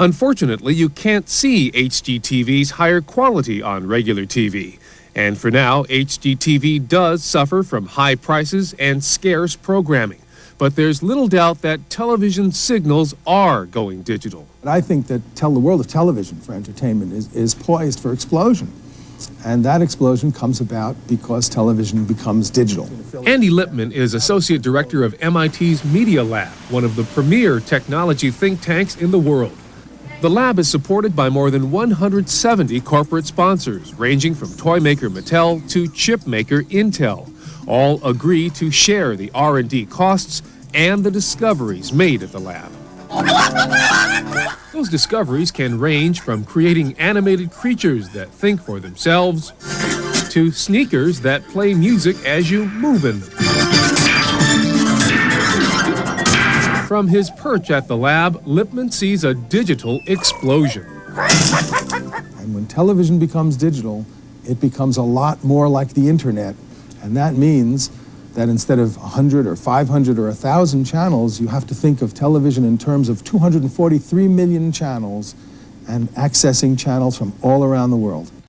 Unfortunately, you can't see HDTV's higher quality on regular TV. And for now, HDTV does suffer from high prices and scarce programming. But there's little doubt that television signals are going digital. I think that tell the world of television for entertainment is, is poised for explosion. And that explosion comes about because television becomes digital. Andy Lippman is Associate Director of MIT's Media Lab, one of the premier technology think tanks in the world. The lab is supported by more than 170 corporate sponsors, ranging from toy maker Mattel to chip maker Intel. All agree to share the R&D costs and the discoveries made at the lab. Those discoveries can range from creating animated creatures that think for themselves to sneakers that play music as you move in them. From his perch at the lab, Lippman sees a digital explosion. And when television becomes digital, it becomes a lot more like the internet. And that means that instead of 100 or 500 or 1,000 channels, you have to think of television in terms of 243 million channels and accessing channels from all around the world.